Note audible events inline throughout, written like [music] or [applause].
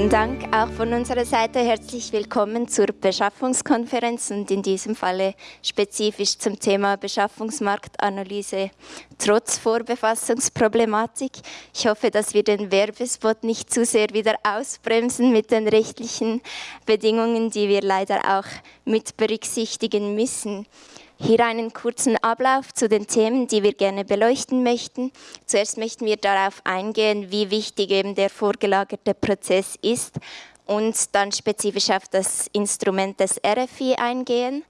Guten Dank auch von unserer Seite. Herzlich willkommen zur Beschaffungskonferenz und in diesem Falle spezifisch zum Thema Beschaffungsmarktanalyse trotz Vorbefassungsproblematik. Ich hoffe, dass wir den Werbespot nicht zu sehr wieder ausbremsen mit den rechtlichen Bedingungen, die wir leider auch mit berücksichtigen müssen. Hier einen kurzen Ablauf zu den Themen, die wir gerne beleuchten möchten. Zuerst möchten wir darauf eingehen, wie wichtig eben der vorgelagerte Prozess ist und dann spezifisch auf das Instrument des RFI eingehen.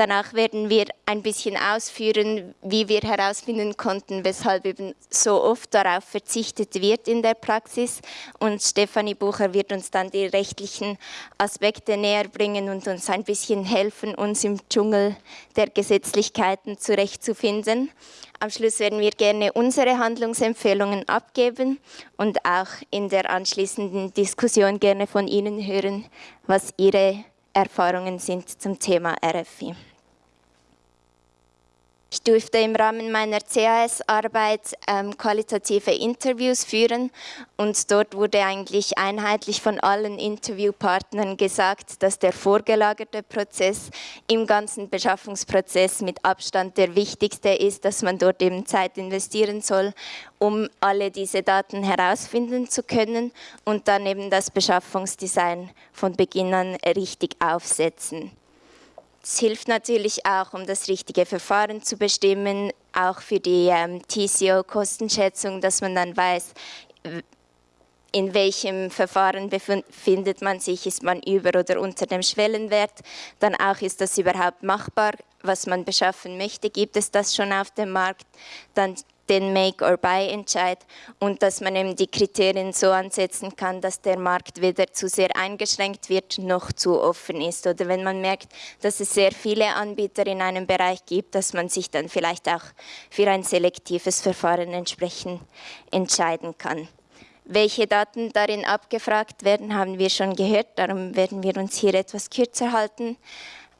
Danach werden wir ein bisschen ausführen, wie wir herausfinden konnten, weshalb eben so oft darauf verzichtet wird in der Praxis. Und Stefanie Bucher wird uns dann die rechtlichen Aspekte näher bringen und uns ein bisschen helfen, uns im Dschungel der Gesetzlichkeiten zurechtzufinden. Am Schluss werden wir gerne unsere Handlungsempfehlungen abgeben und auch in der anschließenden Diskussion gerne von Ihnen hören, was Ihre Erfahrungen sind zum Thema RFI. Ich durfte im Rahmen meiner CAS-Arbeit ähm, qualitative Interviews führen und dort wurde eigentlich einheitlich von allen Interviewpartnern gesagt, dass der vorgelagerte Prozess im ganzen Beschaffungsprozess mit Abstand der wichtigste ist, dass man dort eben Zeit investieren soll, um alle diese Daten herausfinden zu können und dann eben das Beschaffungsdesign von Beginn an richtig aufsetzen. Es hilft natürlich auch, um das richtige Verfahren zu bestimmen, auch für die ähm, TCO-Kostenschätzung, dass man dann weiß, in welchem Verfahren befindet man sich, ist man über oder unter dem Schwellenwert, dann auch ist das überhaupt machbar, was man beschaffen möchte, gibt es das schon auf dem Markt, dann den Make-or-Buy-Entscheid und dass man eben die Kriterien so ansetzen kann, dass der Markt weder zu sehr eingeschränkt wird, noch zu offen ist. Oder wenn man merkt, dass es sehr viele Anbieter in einem Bereich gibt, dass man sich dann vielleicht auch für ein selektives Verfahren entsprechend entscheiden kann. Welche Daten darin abgefragt werden, haben wir schon gehört, darum werden wir uns hier etwas kürzer halten.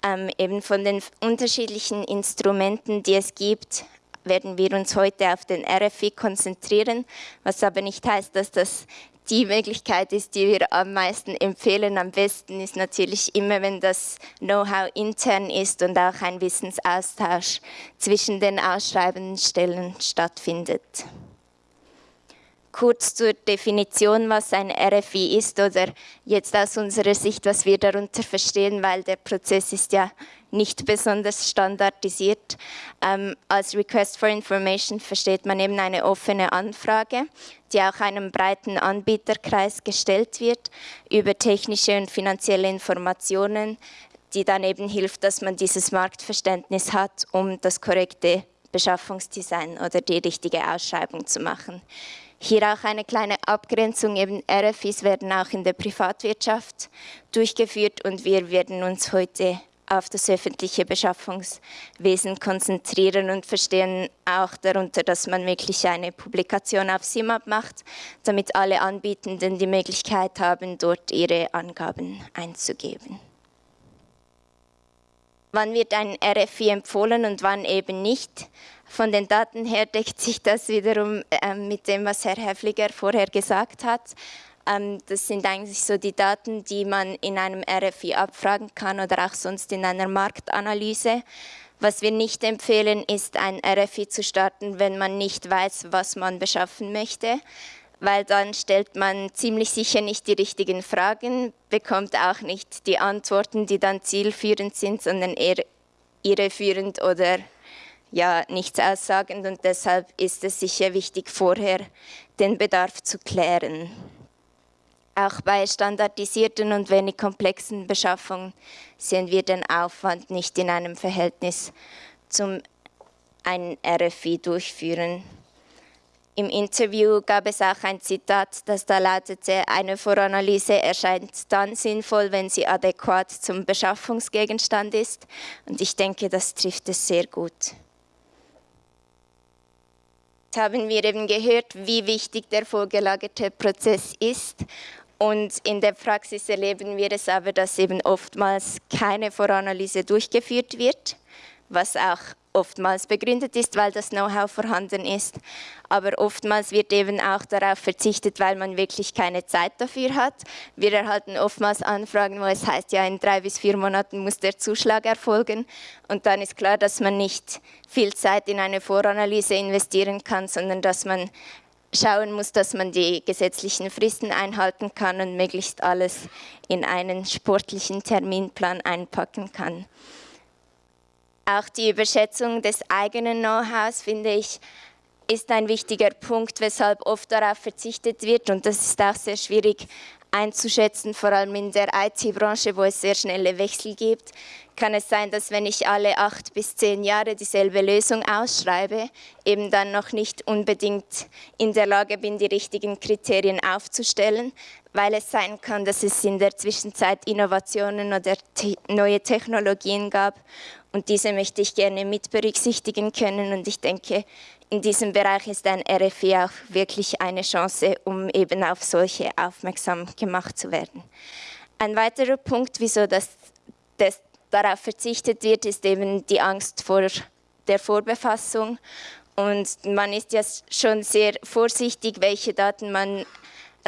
Ähm, eben von den unterschiedlichen Instrumenten, die es gibt, werden wir uns heute auf den RFI konzentrieren, was aber nicht heißt, dass das die Möglichkeit ist, die wir am meisten empfehlen. Am besten ist natürlich immer, wenn das Know-how intern ist und auch ein Wissensaustausch zwischen den ausschreibenden Stellen stattfindet. Kurz zur Definition, was ein RFI ist oder jetzt aus unserer Sicht, was wir darunter verstehen, weil der Prozess ist ja nicht besonders standardisiert. Ähm, als Request for Information versteht man eben eine offene Anfrage, die auch einem breiten Anbieterkreis gestellt wird über technische und finanzielle Informationen, die dann eben hilft, dass man dieses Marktverständnis hat, um das korrekte Beschaffungsdesign oder die richtige Ausschreibung zu machen. Hier auch eine kleine Abgrenzung, eben RFIs werden auch in der Privatwirtschaft durchgeführt und wir werden uns heute auf das öffentliche Beschaffungswesen konzentrieren und verstehen auch darunter, dass man wirklich eine Publikation auf SIMAP macht, damit alle Anbietenden die Möglichkeit haben, dort ihre Angaben einzugeben. Wann wird ein RFI empfohlen und wann eben nicht? Von den Daten her deckt sich das wiederum äh, mit dem, was Herr Häfliger vorher gesagt hat. Ähm, das sind eigentlich so die Daten, die man in einem RFI abfragen kann oder auch sonst in einer Marktanalyse. Was wir nicht empfehlen, ist ein RFI zu starten, wenn man nicht weiß, was man beschaffen möchte, weil dann stellt man ziemlich sicher nicht die richtigen Fragen, bekommt auch nicht die Antworten, die dann zielführend sind, sondern eher irreführend oder ja nichts aussagend und deshalb ist es sicher wichtig, vorher den Bedarf zu klären. Auch bei standardisierten und wenig komplexen Beschaffungen sehen wir den Aufwand nicht in einem Verhältnis zum ein RFI durchführen. Im Interview gab es auch ein Zitat, das da lautete, eine Voranalyse erscheint dann sinnvoll, wenn sie adäquat zum Beschaffungsgegenstand ist. Und ich denke, das trifft es sehr gut haben wir eben gehört, wie wichtig der vorgelagerte Prozess ist. Und in der Praxis erleben wir es aber, dass eben oftmals keine Voranalyse durchgeführt wird, was auch oftmals begründet ist, weil das Know-how vorhanden ist. Aber oftmals wird eben auch darauf verzichtet, weil man wirklich keine Zeit dafür hat. Wir erhalten oftmals Anfragen, wo es heißt, ja, in drei bis vier Monaten muss der Zuschlag erfolgen. Und dann ist klar, dass man nicht viel Zeit in eine Voranalyse investieren kann, sondern dass man schauen muss, dass man die gesetzlichen Fristen einhalten kann und möglichst alles in einen sportlichen Terminplan einpacken kann. Auch die Überschätzung des eigenen Know-hows, finde ich, ist ein wichtiger Punkt, weshalb oft darauf verzichtet wird. Und das ist auch sehr schwierig einzuschätzen, vor allem in der IT-Branche, wo es sehr schnelle Wechsel gibt. Kann es sein, dass wenn ich alle acht bis zehn Jahre dieselbe Lösung ausschreibe, eben dann noch nicht unbedingt in der Lage bin, die richtigen Kriterien aufzustellen, weil es sein kann, dass es in der Zwischenzeit Innovationen oder neue Technologien gab und diese möchte ich gerne mit berücksichtigen können. Und ich denke, in diesem Bereich ist ein RFI auch wirklich eine Chance, um eben auf solche aufmerksam gemacht zu werden. Ein weiterer Punkt, wieso das, das darauf verzichtet wird, ist eben die Angst vor der Vorbefassung. Und man ist ja schon sehr vorsichtig, welche Daten man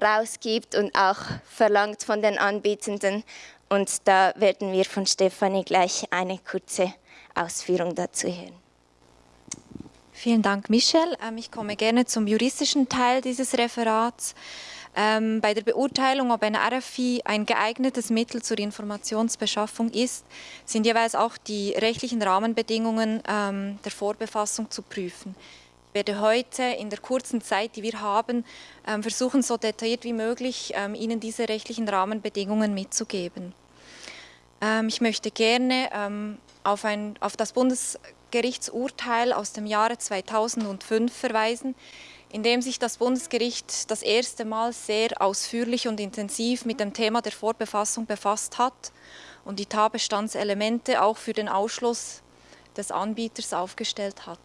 rausgibt und auch verlangt von den Anbietenden. Und da werden wir von Stefanie gleich eine kurze Ausführung dazu hören. Vielen Dank, Michelle. Ähm, ich komme gerne zum juristischen Teil dieses Referats. Ähm, bei der Beurteilung, ob ein RFI ein geeignetes Mittel zur Informationsbeschaffung ist, sind jeweils auch die rechtlichen Rahmenbedingungen ähm, der Vorbefassung zu prüfen. Ich werde heute in der kurzen Zeit, die wir haben, versuchen, so detailliert wie möglich Ihnen diese rechtlichen Rahmenbedingungen mitzugeben. Ähm, ich möchte gerne ähm, auf, ein, auf das Bundesgerichtsurteil aus dem Jahre 2005 verweisen, in dem sich das Bundesgericht das erste Mal sehr ausführlich und intensiv mit dem Thema der Vorbefassung befasst hat und die Tatbestandselemente auch für den Ausschluss des Anbieters aufgestellt hat.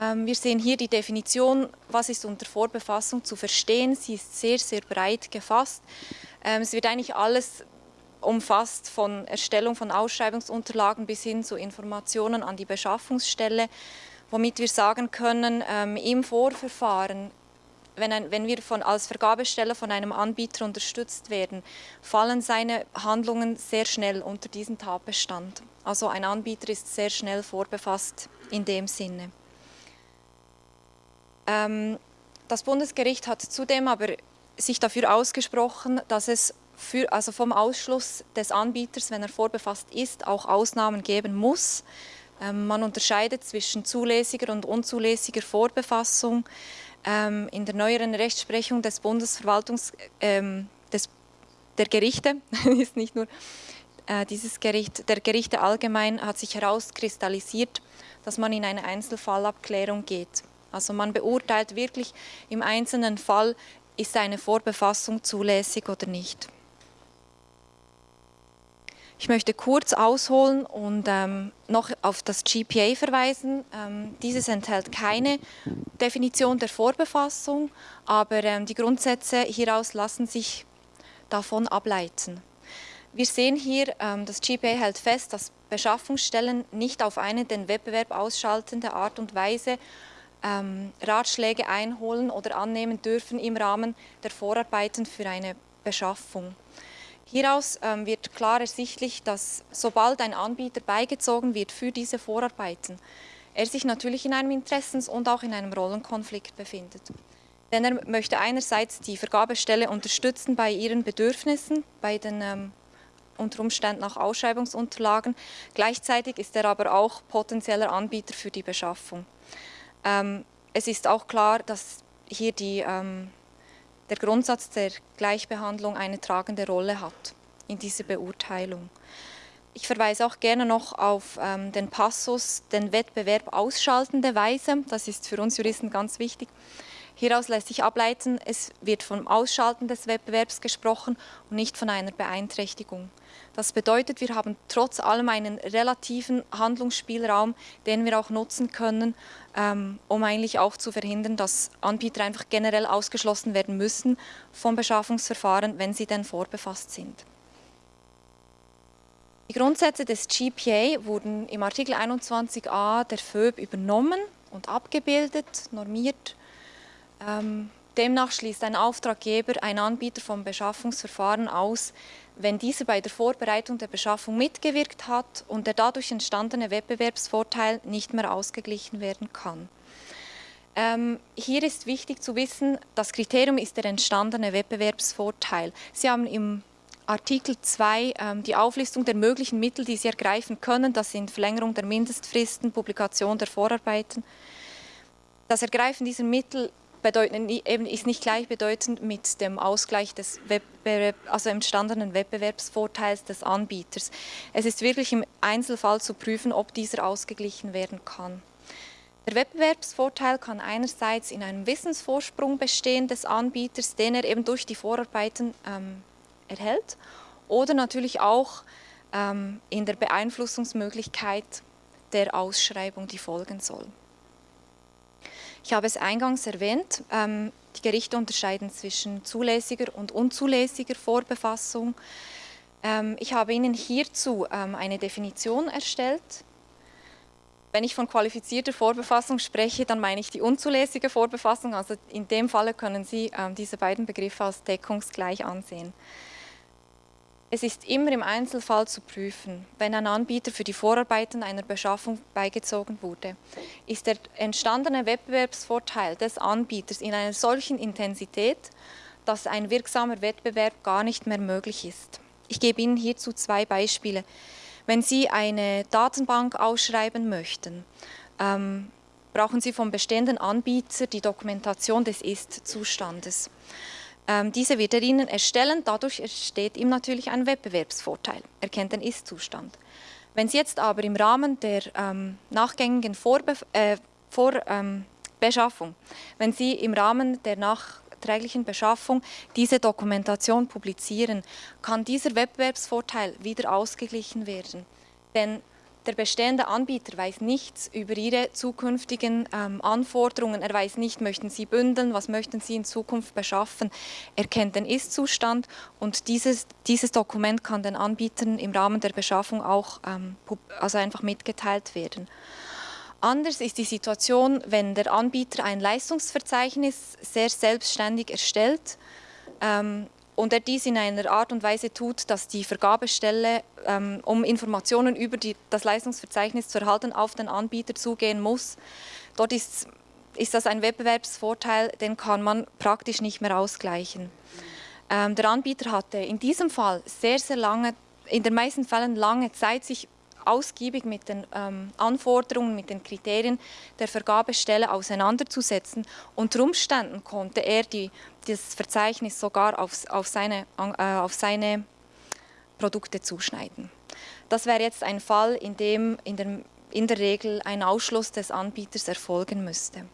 Ähm, wir sehen hier die Definition, was ist unter Vorbefassung zu verstehen. Sie ist sehr, sehr breit gefasst. Es wird eigentlich alles umfasst von Erstellung von Ausschreibungsunterlagen bis hin zu Informationen an die Beschaffungsstelle, womit wir sagen können, ähm, im Vorverfahren, wenn, ein, wenn wir von, als Vergabesteller von einem Anbieter unterstützt werden, fallen seine Handlungen sehr schnell unter diesen Tatbestand. Also ein Anbieter ist sehr schnell vorbefasst in dem Sinne. Ähm, das Bundesgericht hat zudem aber sich dafür ausgesprochen, dass es für, also vom Ausschluss des Anbieters, wenn er vorbefasst ist, auch Ausnahmen geben muss. Ähm, man unterscheidet zwischen zulässiger und unzulässiger Vorbefassung. Ähm, in der neueren Rechtsprechung des Bundesverwaltungs, ähm, des, der Gerichte, [laughs] ist nicht nur äh, dieses Gericht, der Gerichte allgemein hat sich herauskristallisiert, dass man in eine Einzelfallabklärung geht. Also man beurteilt wirklich im einzelnen Fall, ist eine Vorbefassung zulässig oder nicht. Ich möchte kurz ausholen und ähm, noch auf das GPA verweisen. Ähm, dieses enthält keine Definition der Vorbefassung, aber ähm, die Grundsätze hieraus lassen sich davon ableiten. Wir sehen hier, ähm, das GPA hält fest, dass Beschaffungsstellen nicht auf eine den Wettbewerb ausschaltende Art und Weise ähm, Ratschläge einholen oder annehmen dürfen im Rahmen der Vorarbeiten für eine Beschaffung. Hieraus ähm, wird klar ersichtlich, dass sobald ein Anbieter beigezogen wird für diese Vorarbeiten, er sich natürlich in einem Interessens- und auch in einem Rollenkonflikt befindet. Denn er möchte einerseits die Vergabestelle unterstützen bei ihren Bedürfnissen, bei den ähm, unter Umständen auch Ausschreibungsunterlagen. Gleichzeitig ist er aber auch potenzieller Anbieter für die Beschaffung. Ähm, es ist auch klar, dass hier die ähm, der Grundsatz der Gleichbehandlung eine tragende Rolle hat in dieser Beurteilung. Ich verweise auch gerne noch auf ähm, den Passus, den Wettbewerb ausschaltende Weise. Das ist für uns Juristen ganz wichtig. Hieraus lässt sich ableiten, es wird vom Ausschalten des Wettbewerbs gesprochen und nicht von einer Beeinträchtigung. Das bedeutet, wir haben trotz allem einen relativen Handlungsspielraum, den wir auch nutzen können, ähm, um eigentlich auch zu verhindern, dass Anbieter einfach generell ausgeschlossen werden müssen vom Beschaffungsverfahren, wenn sie denn vorbefasst sind. Die Grundsätze des GPA wurden im Artikel 21a der FÖB übernommen und abgebildet, normiert. Ähm, demnach schließt ein Auftraggeber einen Anbieter vom Beschaffungsverfahren aus, wenn dieser bei der Vorbereitung der Beschaffung mitgewirkt hat und der dadurch entstandene Wettbewerbsvorteil nicht mehr ausgeglichen werden kann. Ähm, hier ist wichtig zu wissen, das Kriterium ist der entstandene Wettbewerbsvorteil. Sie haben im Artikel 2 ähm, die Auflistung der möglichen Mittel, die Sie ergreifen können. Das sind Verlängerung der Mindestfristen, Publikation der Vorarbeiten. Das Ergreifen dieser Mittel bedeuten, eben ist nicht gleichbedeutend mit dem Ausgleich des Wettbewerb, also entstandenen Wettbewerbsvorteils des Anbieters. Es ist wirklich im Einzelfall zu prüfen, ob dieser ausgeglichen werden kann. Der Wettbewerbsvorteil kann einerseits in einem Wissensvorsprung bestehen des Anbieters, den er eben durch die Vorarbeiten ähm, erhält, oder natürlich auch ähm, in der Beeinflussungsmöglichkeit der Ausschreibung, die folgen soll. Ich habe es eingangs erwähnt, ähm, die Gerichte unterscheiden zwischen zulässiger und unzulässiger Vorbefassung. Ähm, ich habe Ihnen hierzu ähm, eine Definition erstellt. Wenn ich von qualifizierter Vorbefassung spreche, dann meine ich die unzulässige Vorbefassung. Also in dem Falle können Sie diese beiden Begriffe als deckungsgleich ansehen. Es ist immer im Einzelfall zu prüfen, wenn ein Anbieter für die Vorarbeiten einer Beschaffung beigezogen wurde, ist der entstandene Wettbewerbsvorteil des Anbieters in einer solchen Intensität, dass ein wirksamer Wettbewerb gar nicht mehr möglich ist. Ich gebe Ihnen hierzu zwei Beispiele. Wenn Sie eine Datenbank ausschreiben möchten, ähm, brauchen Sie vom bestehenden Anbieter die Dokumentation des Ist-Zustandes. Ähm, diese wird er Ihnen erstellen, dadurch entsteht ihm natürlich ein Wettbewerbsvorteil. Er kennt den Ist-Zustand. Wenn Sie jetzt aber im Rahmen der ähm, nachgängigen Vorbe äh, Vorbeschaffung, ähm, wenn Sie im Rahmen der nachträglichen Beschaffung diese Dokumentation publizieren, kann dieser Wettbewerbsvorteil wieder ausgeglichen werden. Denn der bestehende Anbieter weiß nichts über Ihre zukünftigen ähm, Anforderungen. Er weiß nicht, möchten Sie bündeln, was möchten Sie in Zukunft beschaffen. Er kennt den Ist-Zustand und dieses, dieses Dokument kann den Anbietern im Rahmen der Beschaffung auch ähm, also einfach mitgeteilt werden. Anders ist die Situation, wenn der Anbieter ein Leistungsverzeichnis sehr selbstständig erstellt ähm, und er dies in einer Art und Weise tut, dass die Vergabestelle, ähm, um Informationen über die, das Leistungsverzeichnis zu erhalten, auf den Anbieter zugehen muss. Dort ist, ist das ein Wettbewerbsvorteil, den kann man praktisch nicht mehr ausgleichen. Ähm, der Anbieter hatte in diesem Fall sehr, sehr lange, in den meisten Fällen lange Zeit, sich ausgiebig mit den ähm, Anforderungen, mit den Kriterien der Vergabestelle auseinanderzusetzen. Unter Umständen konnte er die, das Verzeichnis sogar auf, auf, seine, äh, auf seine Produkte zuschneiden. Das wäre jetzt ein Fall, in dem in der, in der Regel ein Ausschluss des Anbieters erfolgen müsste.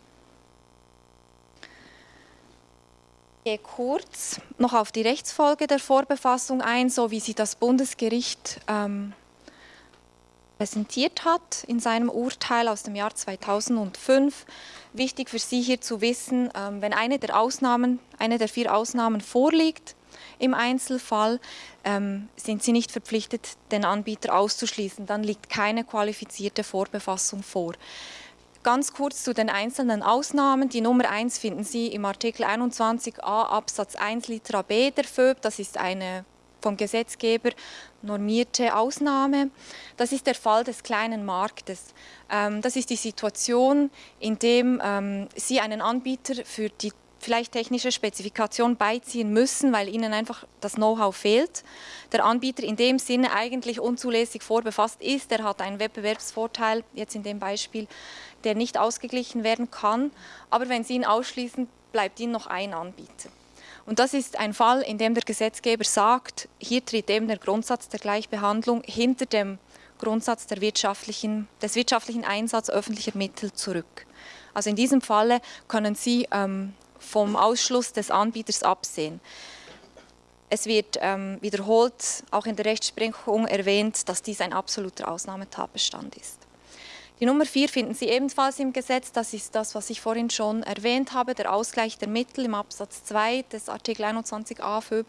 Ich gehe kurz noch auf die Rechtsfolge der Vorbefassung ein, so wie sie das Bundesgericht ähm, präsentiert hat in seinem Urteil aus dem Jahr 2005. Wichtig für Sie hier zu wissen, ähm, wenn eine der Ausnahmen, eine der vier Ausnahmen vorliegt im Einzelfall, ähm, sind Sie nicht verpflichtet, den Anbieter auszuschließen. Dann liegt keine qualifizierte Vorbefassung vor. Ganz kurz zu den einzelnen Ausnahmen. Die Nummer 1 finden Sie im Artikel 21a Absatz 1 Litera b der FÖB. Das ist eine vom Gesetzgeber normierte Ausnahme. Das ist der Fall des kleinen Marktes. Ähm, das ist die Situation, in der ähm, Sie einen Anbieter für die vielleicht technische Spezifikation beiziehen müssen, weil ihnen einfach das Know-how fehlt. Der Anbieter in dem Sinne eigentlich unzulässig vorbefasst ist, der hat einen Wettbewerbsvorteil, jetzt in dem Beispiel, der nicht ausgeglichen werden kann. Aber wenn Sie ihn ausschließen, bleibt Ihnen noch ein Anbieter. Und das ist ein Fall, in dem der Gesetzgeber sagt, hier tritt eben der Grundsatz der Gleichbehandlung hinter dem Grundsatz wirtschaftlichen, des wirtschaftlichen Einsatzes öffentlicher Mittel zurück. Also in diesem Falle können Sie ähm, vom Ausschluss des Anbieters absehen. Es wird ähm, wiederholt auch in der Rechtsprechung erwähnt, dass dies ein absoluter Ausnahmetatbestand ist. Die Nummer 4 finden Sie ebenfalls im Gesetz. Das ist das, was ich vorhin schon erwähnt habe, der Ausgleich der Mittel im Absatz 2 des Artikel 21a FÖB.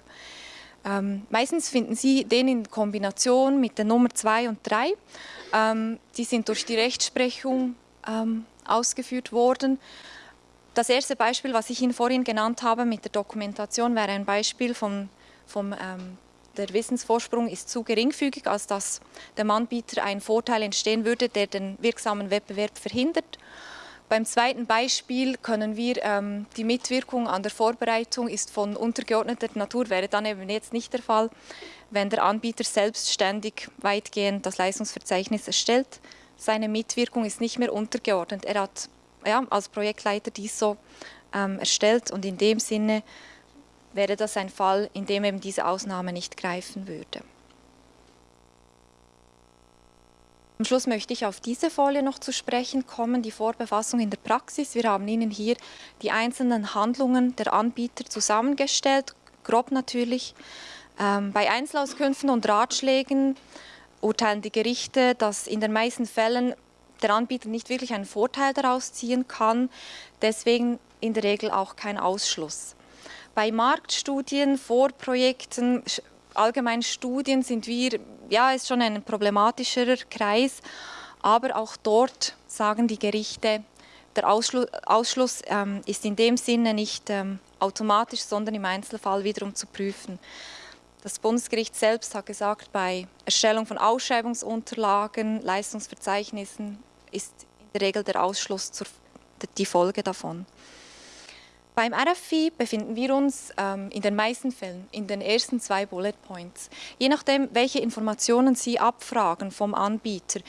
Ähm, meistens finden Sie den in Kombination mit der Nummer 2 und 3. Ähm, die sind durch die Rechtsprechung ähm, ausgeführt worden. Das erste Beispiel, was ich Ihnen vorhin genannt habe mit der Dokumentation, wäre ein Beispiel vom, vom ähm, der Wissensvorsprung ist zu geringfügig, als dass dem Anbieter ein Vorteil entstehen würde, der den wirksamen Wettbewerb verhindert. Beim zweiten Beispiel können wir, ähm, die Mitwirkung an der Vorbereitung ist von untergeordneter Natur, wäre dann eben jetzt nicht der Fall, wenn der Anbieter selbstständig weitgehend das Leistungsverzeichnis erstellt. Seine Mitwirkung ist nicht mehr untergeordnet. Er hat ja, als Projektleiter dies so ähm, erstellt und in dem Sinne wäre das ein Fall, in dem eben diese Ausnahme nicht greifen würde. Am Schluss möchte ich auf diese Folie noch zu sprechen kommen, die Vorbefassung in der Praxis. Wir haben Ihnen hier die einzelnen Handlungen der Anbieter zusammengestellt, grob natürlich. Ähm, bei Einzelauskünften und Ratschlägen urteilen die Gerichte, dass in den meisten Fällen der Anbieter nicht wirklich einen Vorteil daraus ziehen kann, deswegen in der Regel auch kein Ausschluss. Bei Marktstudien, Vorprojekten, allgemeinen Studien sind wir, ja, ist schon ein problematischerer Kreis, aber auch dort sagen die Gerichte, der Ausschluss, Ausschluss ähm, ist in dem Sinne nicht ähm, automatisch, sondern im Einzelfall wiederum zu prüfen. Das Bundesgericht selbst hat gesagt, bei Erstellung von Ausschreibungsunterlagen, Leistungsverzeichnissen ist in der Regel der Ausschluss zur, die Folge davon. Beim RFI befinden wir uns ähm, in den meisten Fällen in den ersten zwei Bullet Points. Je nachdem, welche Informationen Sie abfragen vom Anbieter,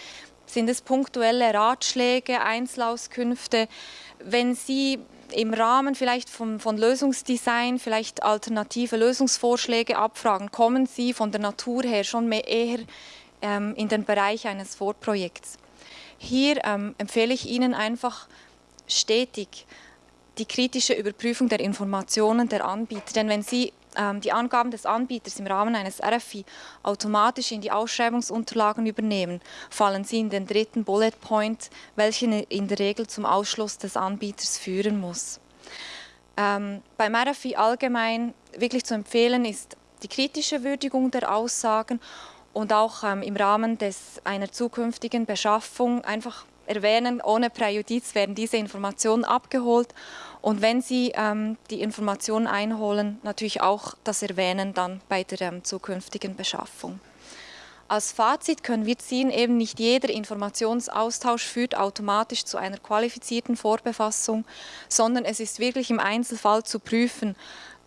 sind es punktuelle Ratschläge, Einzelauskünfte. Wenn Sie im Rahmen vielleicht von, von Lösungsdesign vielleicht alternative Lösungsvorschläge abfragen, kommen Sie von der Natur her schon mehr eher ähm, in den Bereich eines Vorprojekts. Hier ähm, empfehle ich Ihnen einfach stetig die kritische Überprüfung der Informationen der Anbieter. Denn wenn Sie ähm, die Angaben des Anbieters im Rahmen eines RFI automatisch in die Ausschreibungsunterlagen übernehmen, fallen Sie in den dritten Bullet Point, welchen in der Regel zum Ausschluss des Anbieters führen muss. Ähm, beim RFI allgemein wirklich zu empfehlen ist die kritische Würdigung der Aussagen und auch ähm, im Rahmen des, einer zukünftigen Beschaffung einfach erwähnen, ohne Präjudiz werden diese Informationen abgeholt und wenn Sie ähm, die Informationen einholen, natürlich auch das erwähnen dann bei der ähm, zukünftigen Beschaffung. Als Fazit können wir ziehen, eben nicht jeder Informationsaustausch führt automatisch zu einer qualifizierten Vorbefassung, sondern es ist wirklich im Einzelfall zu prüfen,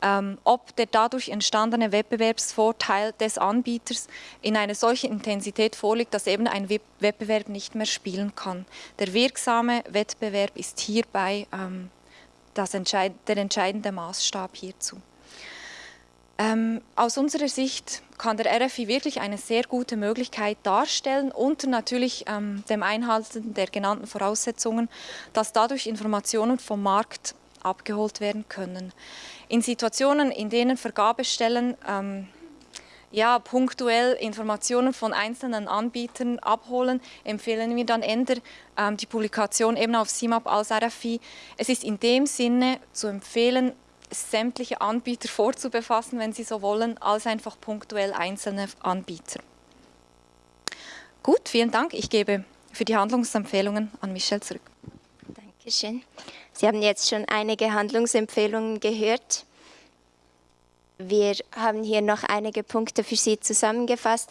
ähm, ob der dadurch entstandene Wettbewerbsvorteil des Anbieters in einer solchen Intensität vorliegt, dass eben ein Wettbewerb nicht mehr spielen kann. Der wirksame Wettbewerb ist hierbei ähm, das entscheid der entscheidende Maßstab hierzu. Ähm, aus unserer Sicht kann der RFI wirklich eine sehr gute Möglichkeit darstellen, unter natürlich ähm, dem Einhalten der genannten Voraussetzungen, dass dadurch Informationen vom Markt abgeholt werden können. In Situationen, in denen Vergabestellen ähm, ja, punktuell Informationen von einzelnen Anbietern abholen, empfehlen wir dann eher ähm, die Publikation eben auf CIMAP als RFI. Es ist in dem Sinne zu empfehlen, sämtliche Anbieter vorzubefassen, wenn Sie so wollen, als einfach punktuell einzelne Anbieter. Gut, vielen Dank. Ich gebe für die Handlungsempfehlungen an Michelle zurück. Dankeschön. Sie haben jetzt schon einige Handlungsempfehlungen gehört. Wir haben hier noch einige Punkte für Sie zusammengefasst.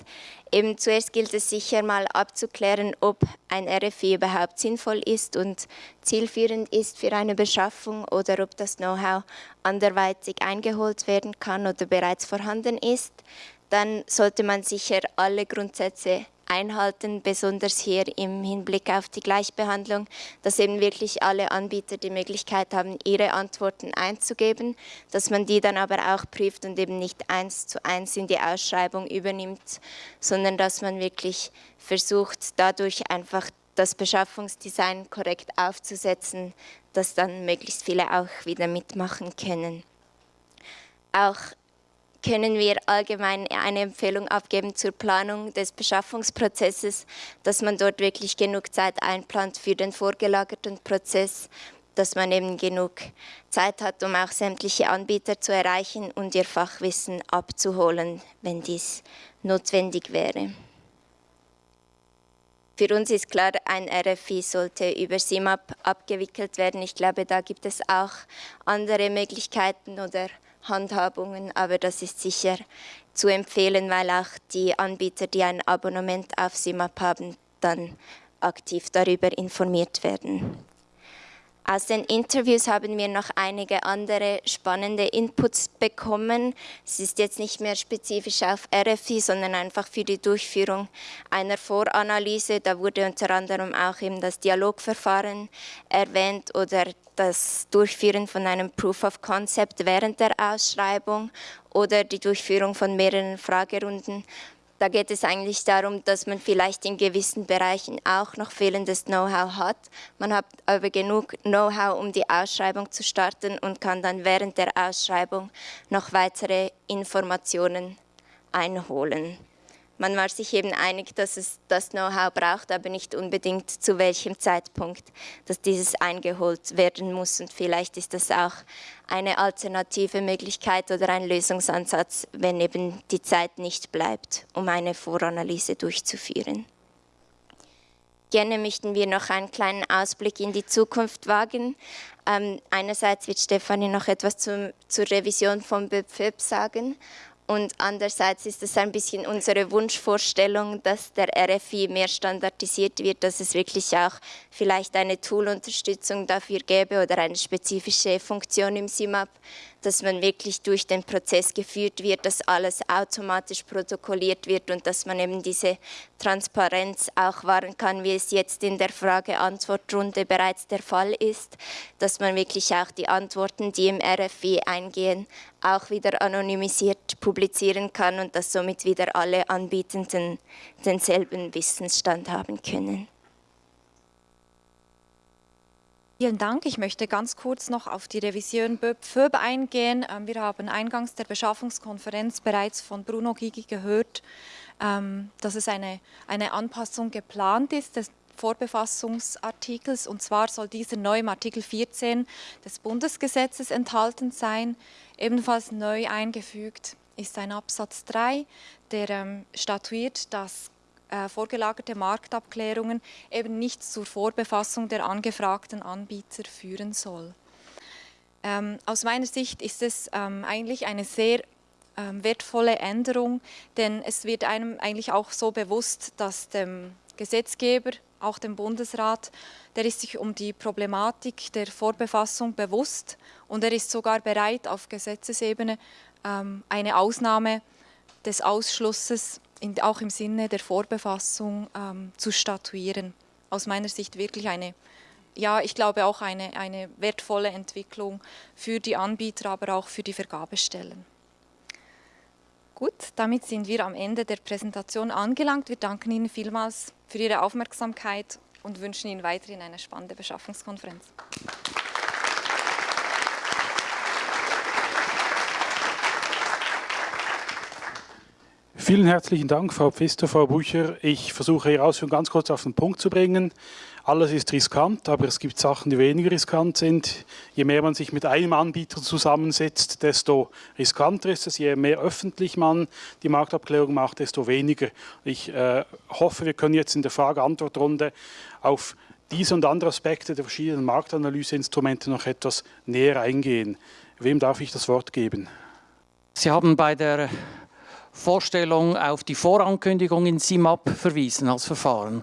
Eben zuerst gilt es sicher mal abzuklären, ob ein RFI überhaupt sinnvoll ist und zielführend ist für eine Beschaffung oder ob das Know-how anderweitig eingeholt werden kann oder bereits vorhanden ist. Dann sollte man sicher alle Grundsätze einhalten, besonders hier im Hinblick auf die Gleichbehandlung, dass eben wirklich alle Anbieter die Möglichkeit haben, ihre Antworten einzugeben, dass man die dann aber auch prüft und eben nicht eins zu eins in die Ausschreibung übernimmt, sondern dass man wirklich versucht, dadurch einfach das Beschaffungsdesign korrekt aufzusetzen, dass dann möglichst viele auch wieder mitmachen können. Auch können wir allgemein eine Empfehlung abgeben zur Planung des Beschaffungsprozesses, dass man dort wirklich genug Zeit einplant für den vorgelagerten Prozess, dass man eben genug Zeit hat, um auch sämtliche Anbieter zu erreichen und ihr Fachwissen abzuholen, wenn dies notwendig wäre. Für uns ist klar, ein RFI sollte über SIMAP abgewickelt werden. Ich glaube, da gibt es auch andere Möglichkeiten oder Handhabungen, aber das ist sicher zu empfehlen, weil auch die Anbieter, die ein Abonnement auf SIMAP haben, dann aktiv darüber informiert werden. Aus den Interviews haben wir noch einige andere spannende Inputs bekommen. Es ist jetzt nicht mehr spezifisch auf RFI, sondern einfach für die Durchführung einer Voranalyse. Da wurde unter anderem auch eben das Dialogverfahren erwähnt oder das Durchführen von einem Proof of Concept während der Ausschreibung oder die Durchführung von mehreren Fragerunden. Da geht es eigentlich darum, dass man vielleicht in gewissen Bereichen auch noch fehlendes Know-how hat. Man hat aber genug Know-how, um die Ausschreibung zu starten und kann dann während der Ausschreibung noch weitere Informationen einholen. Man war sich eben einig, dass es das Know-how braucht, aber nicht unbedingt zu welchem Zeitpunkt, dass dieses eingeholt werden muss. Und vielleicht ist das auch eine alternative Möglichkeit oder ein Lösungsansatz, wenn eben die Zeit nicht bleibt, um eine Voranalyse durchzuführen. Gerne möchten wir noch einen kleinen Ausblick in die Zukunft wagen. Ähm, einerseits wird Stefanie noch etwas zum, zur Revision von BÖPFÖP sagen und andererseits ist es ein bisschen unsere Wunschvorstellung, dass der RFI mehr standardisiert wird, dass es wirklich auch vielleicht eine Toolunterstützung dafür gäbe oder eine spezifische Funktion im SIMAP, dass man wirklich durch den Prozess geführt wird, dass alles automatisch protokolliert wird und dass man eben diese Transparenz auch wahren kann, wie es jetzt in der Frage-Antwort-Runde bereits der Fall ist, dass man wirklich auch die Antworten, die im RFI eingehen, auch wieder anonymisiert publizieren kann und dass somit wieder alle Anbietenden denselben Wissensstand haben können. Vielen Dank. Ich möchte ganz kurz noch auf die Revision BÖP eingehen. Ähm, wir haben eingangs der Beschaffungskonferenz bereits von Bruno Gigi gehört, ähm, dass es eine, eine Anpassung geplant ist des Vorbefassungsartikels. Und zwar soll dieser neu im Artikel 14 des Bundesgesetzes enthalten sein. Ebenfalls neu eingefügt ist ein Absatz 3, der ähm, statuiert, dass äh, vorgelagerte Marktabklärungen eben nicht zur Vorbefassung der angefragten Anbieter führen soll. Ähm, aus meiner Sicht ist es ähm, eigentlich eine sehr ähm, wertvolle Änderung, denn es wird einem eigentlich auch so bewusst, dass dem Gesetzgeber, auch dem Bundesrat, der ist sich um die Problematik der Vorbefassung bewusst und er ist sogar bereit, auf Gesetzesebene ähm, eine Ausnahme des Ausschlusses in, auch im Sinne der Vorbefassung ähm, zu statuieren. Aus meiner Sicht wirklich eine, ja, ich glaube auch eine, eine wertvolle Entwicklung für die Anbieter, aber auch für die Vergabestellen. Gut, damit sind wir am Ende der Präsentation angelangt. Wir danken Ihnen vielmals für Ihre Aufmerksamkeit und wünschen Ihnen weiterhin eine spannende Beschaffungskonferenz. Vielen herzlichen Dank, Frau Pfister, Frau Bucher. Ich versuche Ihre Ausführungen ganz kurz auf den Punkt zu bringen. Alles ist riskant, aber es gibt Sachen, die weniger riskant sind. Je mehr man sich mit einem Anbieter zusammensetzt, desto riskanter ist es. Je mehr öffentlich man die Marktabklärung macht, desto weniger. Ich äh, hoffe, wir können jetzt in der Frage-Antwort-Runde auf diese und andere Aspekte der verschiedenen Marktanalyseinstrumente noch etwas näher eingehen. Wem darf ich das Wort geben? Sie haben bei der Vorstellung auf die Vorankündigung in SIMAP verwiesen als Verfahren.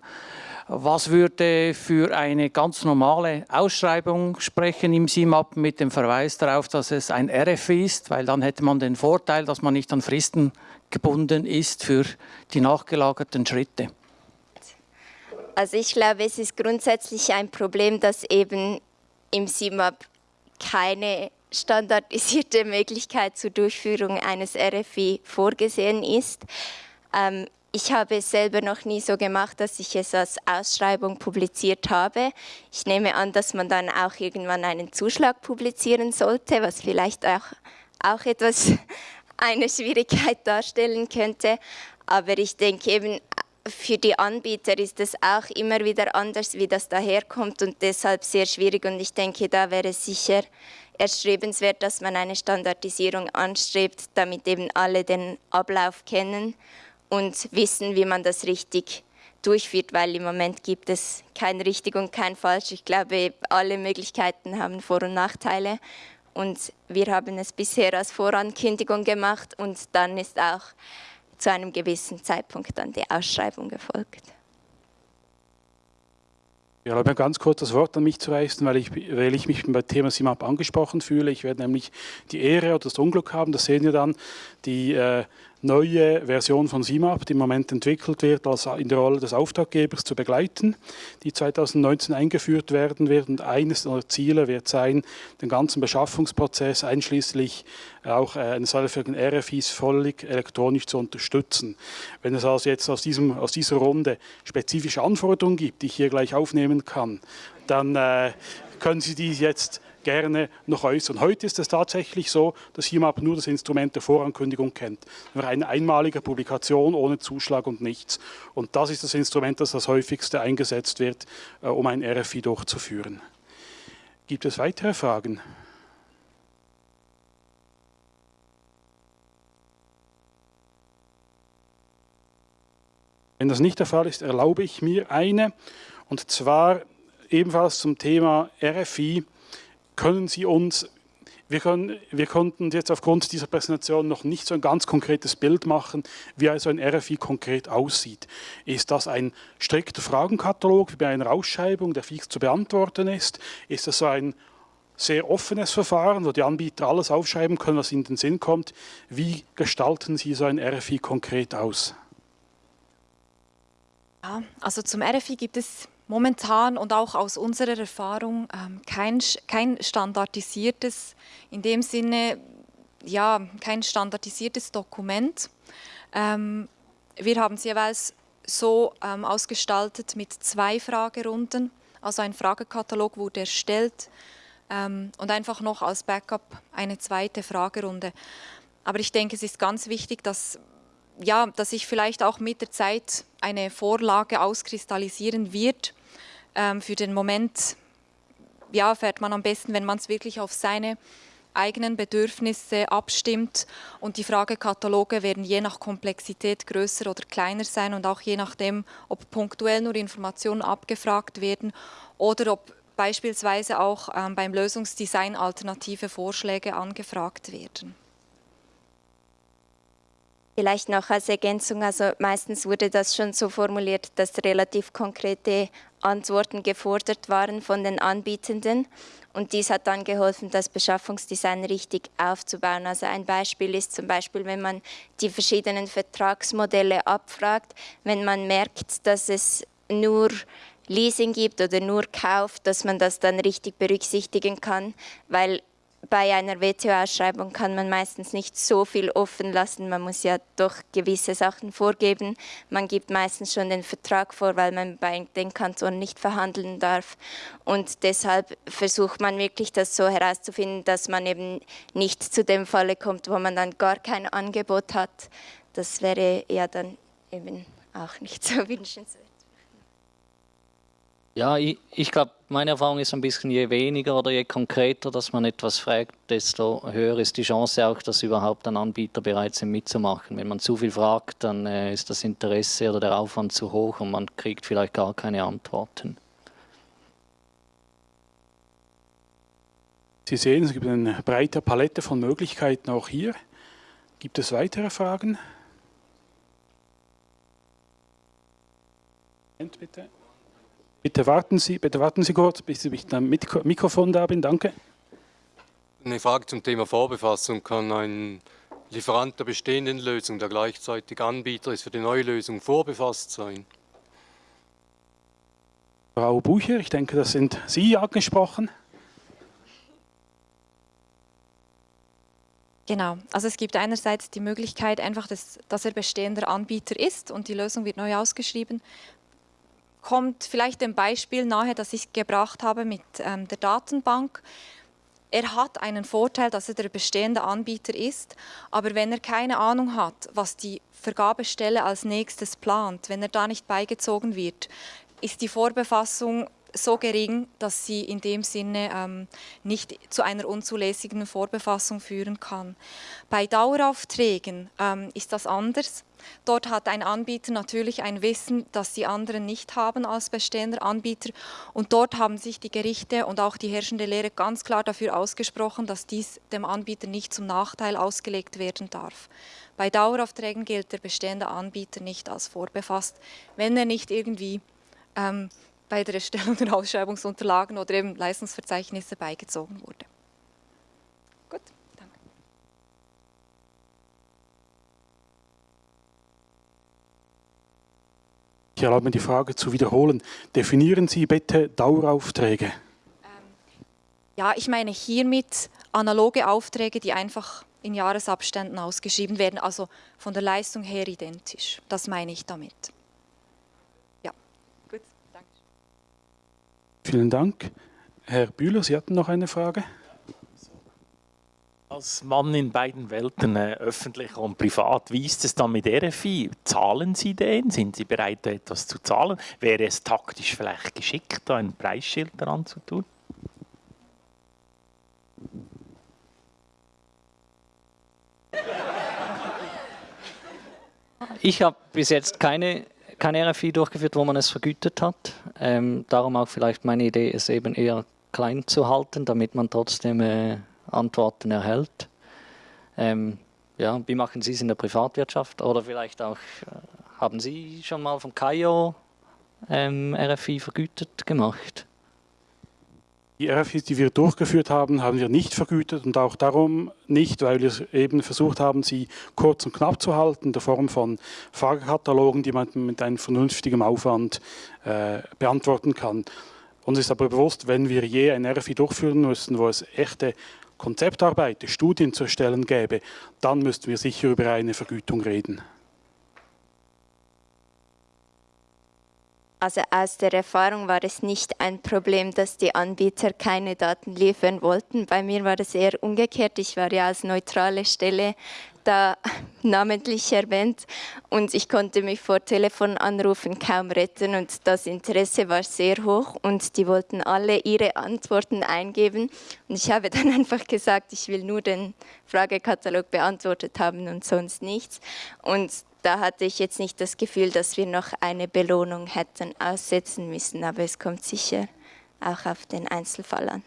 Was würde für eine ganz normale Ausschreibung sprechen im SIMAP mit dem Verweis darauf, dass es ein RFI ist, weil dann hätte man den Vorteil, dass man nicht an Fristen gebunden ist für die nachgelagerten Schritte? Also ich glaube, es ist grundsätzlich ein Problem, dass eben im SIMAP keine standardisierte Möglichkeit zur Durchführung eines RFI vorgesehen ist. Ähm, ich habe es selber noch nie so gemacht, dass ich es als Ausschreibung publiziert habe. Ich nehme an, dass man dann auch irgendwann einen Zuschlag publizieren sollte, was vielleicht auch, auch etwas [laughs] eine Schwierigkeit darstellen könnte. Aber ich denke eben, für die Anbieter ist es auch immer wieder anders, wie das daherkommt und deshalb sehr schwierig. Und ich denke, da wäre sicher erstrebenswert, dass man eine Standardisierung anstrebt, damit eben alle den Ablauf kennen und wissen, wie man das richtig durchführt, weil im Moment gibt es kein richtig und kein falsch. Ich glaube, alle Möglichkeiten haben Vor- und Nachteile und wir haben es bisher als Vorankündigung gemacht und dann ist auch zu einem gewissen Zeitpunkt dann die Ausschreibung gefolgt. Ich erlaube mir ganz kurz das Wort an mich zu reißen, weil ich, weil ich mich beim Thema SIMAP angesprochen fühle. Ich werde nämlich die Ehre oder das Unglück haben, das sehen wir dann, die äh, neue Version von SIMAP, die im Moment entwickelt wird, als in der Rolle des Auftraggebers zu begleiten, die 2019 eingeführt werden wird. Und eines der Ziele wird sein, den ganzen Beschaffungsprozess einschließlich auch äh, eines solchen RFIs völlig elektronisch zu unterstützen. Wenn es also jetzt aus, diesem, aus dieser Runde spezifische Anforderungen gibt, die ich hier gleich aufnehmen kann, dann äh, können Sie die jetzt gerne noch äußern. Heute ist es tatsächlich so, dass HIMAP nur das Instrument der Vorankündigung kennt. Eine einmalige Publikation ohne Zuschlag und nichts. Und das ist das Instrument, das das häufigste eingesetzt wird, äh, um ein RFI durchzuführen. Gibt es weitere Fragen? Wenn das nicht der Fall ist, erlaube ich mir eine, und zwar ebenfalls zum Thema RFI können Sie uns, wir, können, wir konnten jetzt aufgrund dieser Präsentation noch nicht so ein ganz konkretes Bild machen, wie also ein RFI konkret aussieht. Ist das ein strikter Fragenkatalog wie bei einer Ausschreibung, der fix zu beantworten ist? Ist das so ein sehr offenes Verfahren, wo die Anbieter alles aufschreiben können, was ihnen in den Sinn kommt? Wie gestalten Sie so ein RFI konkret aus? Ja, also zum RFI gibt es momentan und auch aus unserer Erfahrung ähm, kein, kein standardisiertes, in dem Sinne, ja, kein standardisiertes Dokument. Ähm, wir haben es jeweils so ähm, ausgestaltet mit zwei Fragerunden, also ein Fragekatalog wurde erstellt und einfach noch als Backup eine zweite Fragerunde. Aber ich denke, es ist ganz wichtig, dass ja, dass sich vielleicht auch mit der Zeit eine Vorlage auskristallisieren wird, ähm, für den Moment ja, fährt man am besten, wenn man es wirklich auf seine eigenen Bedürfnisse abstimmt und die Fragekataloge werden je nach Komplexität größer oder kleiner sein und auch je nachdem, ob punktuell nur Informationen abgefragt werden oder ob beispielsweise auch ähm, beim Lösungsdesign alternative Vorschläge angefragt werden. Vielleicht noch als Ergänzung, also meistens wurde das schon so formuliert, dass relativ konkrete Antworten gefordert waren von den Anbietenden. Und dies hat dann geholfen, das Beschaffungsdesign richtig aufzubauen. Also ein Beispiel ist zum Beispiel, wenn man die verschiedenen Vertragsmodelle abfragt, wenn man merkt, dass es nur Leasing gibt oder nur Kauf, dass man das dann richtig berücksichtigen kann, weil bei einer WTO-Ausschreibung kann man meistens nicht so viel offen lassen. Man muss ja doch gewisse Sachen vorgeben. Man gibt meistens schon den Vertrag vor, weil man bei den Kantonen nicht verhandeln darf. Und deshalb versucht man wirklich, das so herauszufinden, dass man eben nicht zu dem Falle kommt, wo man dann gar kein Angebot hat. Das wäre ja dann eben auch nicht so [laughs] wünschenswert. Ja, ich, ich glaube, meine Erfahrung ist ein bisschen, je weniger oder je konkreter, dass man etwas fragt, desto höher ist die Chance auch, dass überhaupt ein Anbieter bereit ist, mitzumachen. Wenn man zu viel fragt, dann äh, ist das Interesse oder der Aufwand zu hoch und man kriegt vielleicht gar keine Antworten. Sie sehen, es gibt eine breite Palette von Möglichkeiten auch hier. Gibt es weitere Fragen? Bitte. Bitte warten Sie, bitte warten Sie kurz, bis ich mit dem Mikrofon da bin. Danke. Eine Frage zum Thema Vorbefassung. Kann ein Lieferant der bestehenden Lösung, der gleichzeitig Anbieter ist für die neue Lösung, vorbefasst sein? Frau Bucher, ich denke, das sind Sie angesprochen. Genau, also es gibt einerseits die Möglichkeit einfach, dass, dass er bestehender Anbieter ist und die Lösung wird neu ausgeschrieben kommt vielleicht dem Beispiel nahe, das ich gebracht habe mit ähm, der Datenbank. er hat einen Vorteil, dass er der bestehende Anbieter ist, aber wenn er keine Ahnung hat, was die Vergabestelle als nächstes plant, wenn er da nicht beigezogen wird, ist die Vorbefassung so gering, dass sie in dem Sinne ähm, nicht zu einer unzulässigen Vorbefassung führen kann. Bei Daueraufträgen ähm, ist das anders. Dort hat ein Anbieter natürlich ein Wissen, das die anderen nicht haben als bestehender Anbieter. Und dort haben sich die Gerichte und auch die herrschende Lehre ganz klar dafür ausgesprochen, dass dies dem Anbieter nicht zum Nachteil ausgelegt werden darf. Bei Daueraufträgen gilt der bestehende Anbieter nicht als vorbefasst, wenn er nicht irgendwie ähm, bei der Erstellung der Ausschreibungsunterlagen oder eben Leistungsverzeichnisse beigezogen wurde. Gut, danke. Ich erlaube mir die Frage zu wiederholen. Definieren Sie bitte Daueraufträge. Ähm, ja, ich meine hiermit analoge Aufträge, die einfach in Jahresabständen ausgeschrieben werden, also von der Leistung her identisch. Das meine ich damit. Vielen Dank. Herr Bühler, Sie hatten noch eine Frage? Als Mann in beiden Welten, äh, öffentlich und privat, wie ist es dann mit RFI? Zahlen Sie den? Sind Sie bereit, etwas zu zahlen? Wäre es taktisch vielleicht geschickt, da ein Preisschild daran zu tun? Ich habe bis jetzt keine kein RFI durchgeführt, wo man es vergütet hat. Ähm, darum auch vielleicht meine Idee, es eben eher klein zu halten, damit man trotzdem äh, Antworten erhält. Ähm, ja, wie machen Sie es in der Privatwirtschaft? Oder vielleicht auch, äh, haben Sie schon mal vom KAIO ähm, RFI vergütet gemacht? Die RFIs, die wir durchgeführt haben, haben wir nicht vergütet und auch darum nicht, weil wir eben versucht haben, sie kurz und knapp zu halten, in der Form von Fragekatalogen, die man mit einem vernünftigen Aufwand äh, beantworten kann. Uns ist aber bewusst, wenn wir je ein RFI durchführen müssen, wo es echte Konzeptarbeit, Studien zu erstellen gäbe, dann müssten wir sicher über eine Vergütung reden. Also aus der Erfahrung war es nicht ein Problem, dass die Anbieter keine Daten liefern wollten. Bei mir war es eher umgekehrt. Ich war ja als neutrale Stelle da [laughs] namentlich erwähnt. Und ich konnte mich vor Telefonanrufen kaum retten. Und das Interesse war sehr hoch und die wollten alle ihre Antworten eingeben. Und ich habe [laughs] dann einfach gesagt, ich will nur den Fragekatalog beantwortet haben und sonst nichts. Und da hatte ich jetzt nicht das Gefühl, dass wir noch eine Belohnung hätten aussetzen müssen, aber es kommt sicher auch auf den Einzelfall an.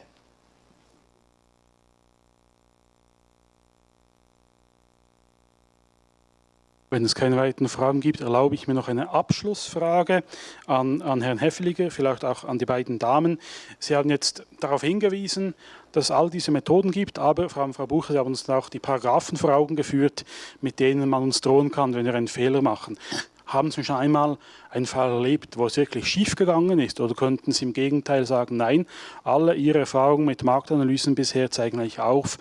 Wenn es keine weiteren Fragen gibt, erlaube ich mir noch eine Abschlussfrage an, an Herrn Heffeliger, vielleicht auch an die beiden Damen. Sie haben jetzt darauf hingewiesen, dass es all diese Methoden gibt, aber Frau, Frau Bucher, Sie haben uns auch die Paragraphen vor Augen geführt, mit denen man uns drohen kann, wenn wir einen Fehler machen. Haben Sie schon einmal einen Fall erlebt, wo es wirklich schief gegangen ist? Oder könnten Sie im Gegenteil sagen, nein, alle Ihre Erfahrungen mit Marktanalysen bisher zeigen eigentlich auf,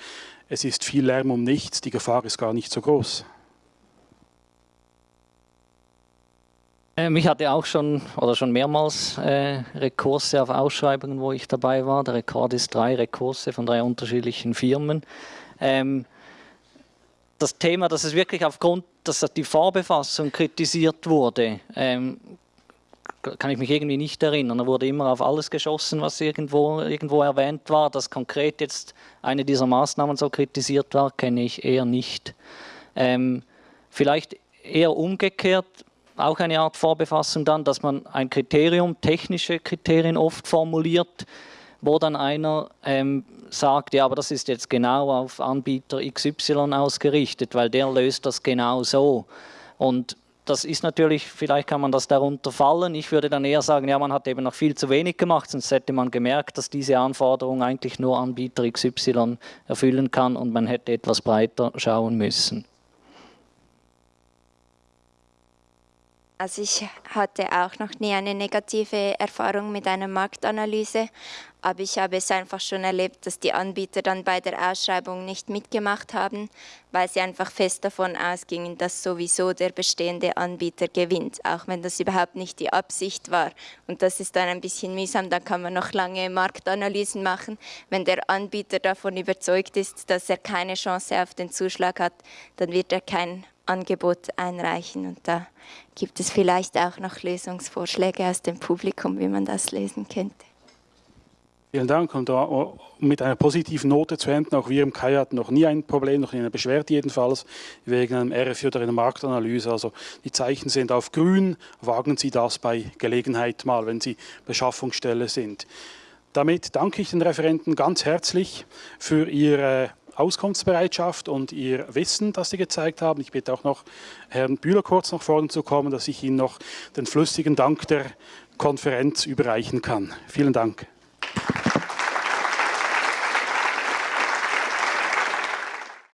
es ist viel Lärm um nichts, die Gefahr ist gar nicht so groß? Ähm, ich hatte auch schon oder schon mehrmals äh, Rekurse auf Ausschreibungen, wo ich dabei war. Der Rekord ist drei Rekurse von drei unterschiedlichen Firmen. Ähm, das Thema, dass es wirklich aufgrund, dass die Vorbefassung kritisiert wurde, ähm, kann ich mich irgendwie nicht erinnern. Da wurde immer auf alles geschossen, was irgendwo, irgendwo erwähnt war. Dass konkret jetzt eine dieser Maßnahmen so kritisiert war, kenne ich eher nicht. Ähm, vielleicht eher umgekehrt, auch eine Art Vorbefassung dann, dass man ein Kriterium, technische Kriterien oft formuliert, wo dann einer ähm, sagt, ja, aber das ist jetzt genau auf Anbieter XY ausgerichtet, weil der löst das genau so. Und das ist natürlich, vielleicht kann man das darunter fallen. Ich würde dann eher sagen, ja, man hat eben noch viel zu wenig gemacht, sonst hätte man gemerkt, dass diese Anforderung eigentlich nur Anbieter XY erfüllen kann und man hätte etwas breiter schauen müssen. Also ich hatte auch noch nie eine negative Erfahrung mit einer Marktanalyse, aber ich habe es einfach schon erlebt, dass die Anbieter dann bei der Ausschreibung nicht mitgemacht haben, weil sie einfach fest davon ausgingen, dass sowieso der bestehende Anbieter gewinnt, auch wenn das überhaupt nicht die Absicht war. Und das ist dann ein bisschen mühsam, da kann man noch lange Marktanalysen machen. Wenn der Anbieter davon überzeugt ist, dass er keine Chance auf den Zuschlag hat, dann wird er kein Angebot einreichen. Und da gibt es vielleicht auch noch Lösungsvorschläge aus dem Publikum, wie man das lösen könnte. Vielen Dank. Und mit einer positiven Note zu enden, auch wir im KAI hatten noch nie ein Problem, noch nie eine Beschwerde jedenfalls, wegen einem RFI oder einer Marktanalyse. Also die Zeichen sind auf grün, wagen Sie das bei Gelegenheit mal, wenn Sie Beschaffungsstelle sind. Damit danke ich den Referenten ganz herzlich für Ihre Auskunftsbereitschaft und Ihr Wissen, das Sie gezeigt haben. Ich bitte auch noch Herrn Bühler kurz nach vorne zu kommen, dass ich Ihnen noch den flüssigen Dank der Konferenz überreichen kann. Vielen Dank.